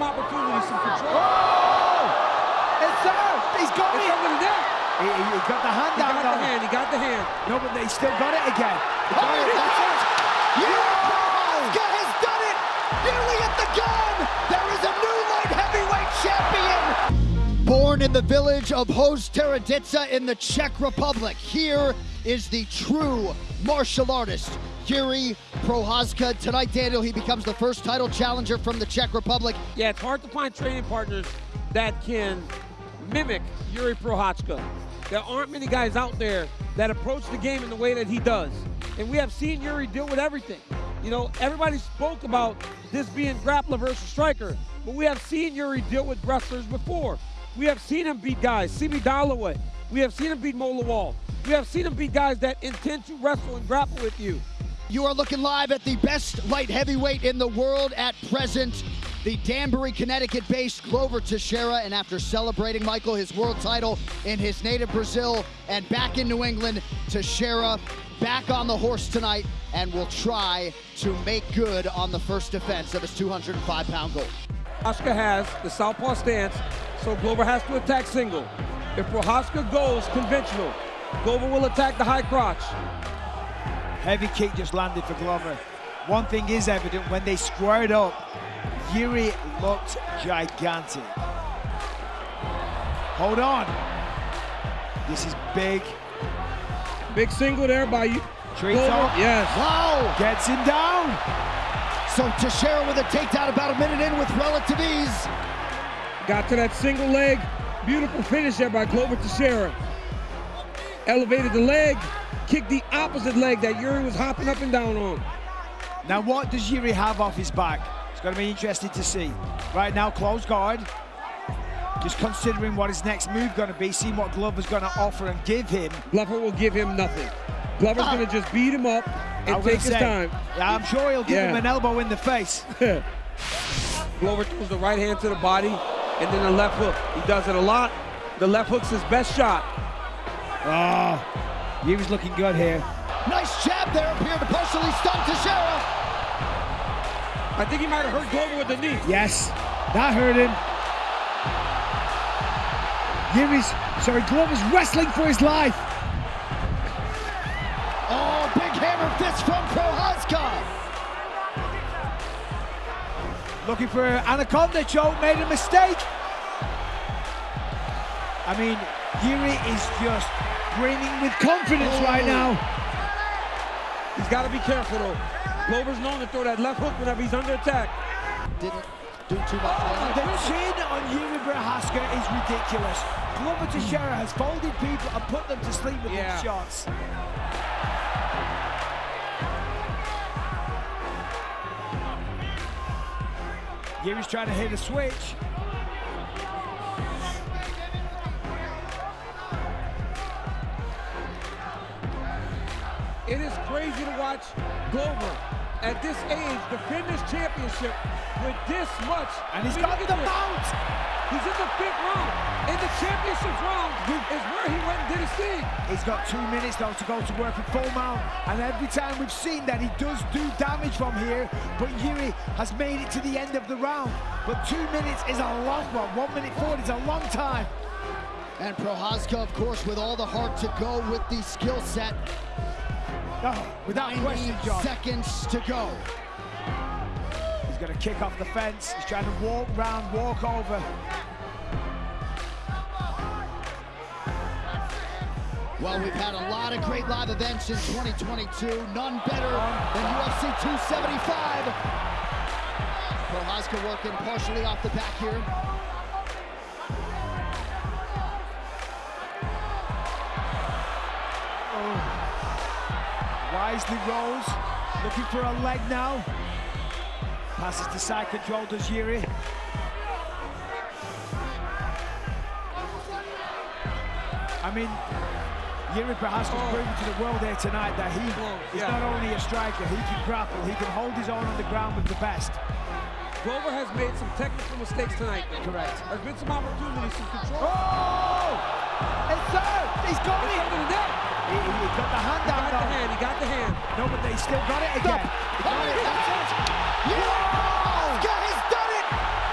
some opportunities, some control. Oh! It's there! He's got it's it! over the. He, he, he got the hand He down got though. the hand, he got the hand. No, but they still got it again. They Oh, it, that's it. Jiri has done it! Nearly at the gun! There is a new light heavyweight champion! Born in the village of Hostěradice in the Czech Republic, here is the true martial artist, Jiri Prochazka. Tonight, Daniel, he becomes the first title challenger from the Czech Republic. Yeah, it's hard to find training partners that can mimic Jiri Prochazka. There aren't many guys out there that approach the game in the way that he does. And we have seen Jiri deal with everything. You know, everybody spoke about this being grappler versus striker, but we have seen Jiri deal with wrestlers before. We have seen him beat guys, C.B. Dollaway. We have seen him beat Mo Lawal. We have seen him beat guys that intend to wrestle and grapple with you. You are looking live at the best light heavyweight in the world at present, the Danbury, Connecticut-based Glover Teixeira. And after celebrating, Michael, his world title in his native Brazil and back in New England, Teixeira back on the horse tonight and will try to make good on the first defense of his 205-pound goal. Prochazka has the southpaw stance, so Glover has to attack single. If Prochazka goes conventional, Glover will attack the high crotch. Heavy kick just landed for Glover. One thing is evident, when they squared up, Jiri looked gigantic. Hold on. This is big. Big single there by you. Treats Glover, yes. Wow! Gets him down. So Teixeira with a takedown about a minute in with relative ease. Got to that single leg. Beautiful finish there by Glover Teixeira. Elevated the leg, kicked the opposite leg that Jiri was hopping up and down on. Now what does Jiri have off his back? It's going to be interesting to see. Right now, close guard. Just considering what his next move going to be, seeing what Glover's going to offer and give him. Glover will give him nothing. Glover's ah. going to just beat him up and I'm take gonna his say, time. Yeah, I'm sure he'll give Yeah. him an elbow in the face. Glover throws the right hand to the body and then the left hook. He does it a lot. The left hook's his best shot. Ah, oh, Jiri's looking good here. Nice jab there, appeared to partially stun Teixeira. I think he might have hurt Glover with the knee. Yes, that hurt him. Jiri's, sorry, Glover's wrestling for his life. Oh, big hammer fist from Prochazka. Looking for Anaconda choke, made a mistake. I mean, Jiri is just brimming with confidence right oh. now. He's got to be careful though. Glover's known to throw that left hook whenever he's under attack. Didn't do too much The damage. chin on Jiri Prochazka is ridiculous. Glover Teixeira has folded people and put them to sleep with Yeah. these shots. Jiri's trying to hit a switch. It is crazy to watch Glover at this age defend this championship with this much. And he's I mean, got the at mount. He's in the fifth round. In the championship round is where he went and did his thing. He's got two minutes though to go to work at full mount. And every time we've seen that he does do damage from here, but Jiri has made it to the end of the round. But two minutes is a long one. One minute forward is a long time. And Prochazka, of course, with all the heart to go with the skill set. Without question, John. seconds to go. He's going to kick off the fence. He's trying to walk round, walk over. Well, we've had a lot of great live events in 2022. None better than UFC 275. Prochazka working partially off the back here. Wisely rolls, looking for a leg now. Passes to side control, does Jiri. I mean, Jiri Prochazka's Oh. proven to the world here tonight that he is yeah. not only a striker, he can grapple, he can hold his own on the ground with the best. Glover has made some technical mistakes tonight. Correct. There's been some opportunities, some control. Oh! It's there! He's got It's it! under the net. He, he got the hand He down got the though. hand. He got the hand. No, but they still got it again. Stop. Got oh, it. That's it. Has done it!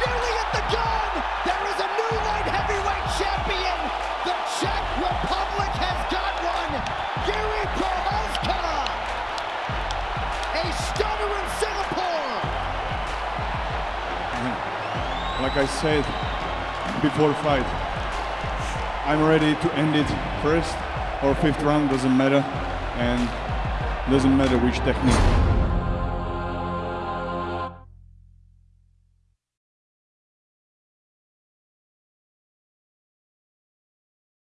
Nearly at the gun! There is a new light heavyweight champion! The Czech Republic has got one! Jiri Prochazka! A stunner in Singapore! Like I said before fight, I'm ready to end it first or fifth round, doesn't matter. And doesn't matter which technique.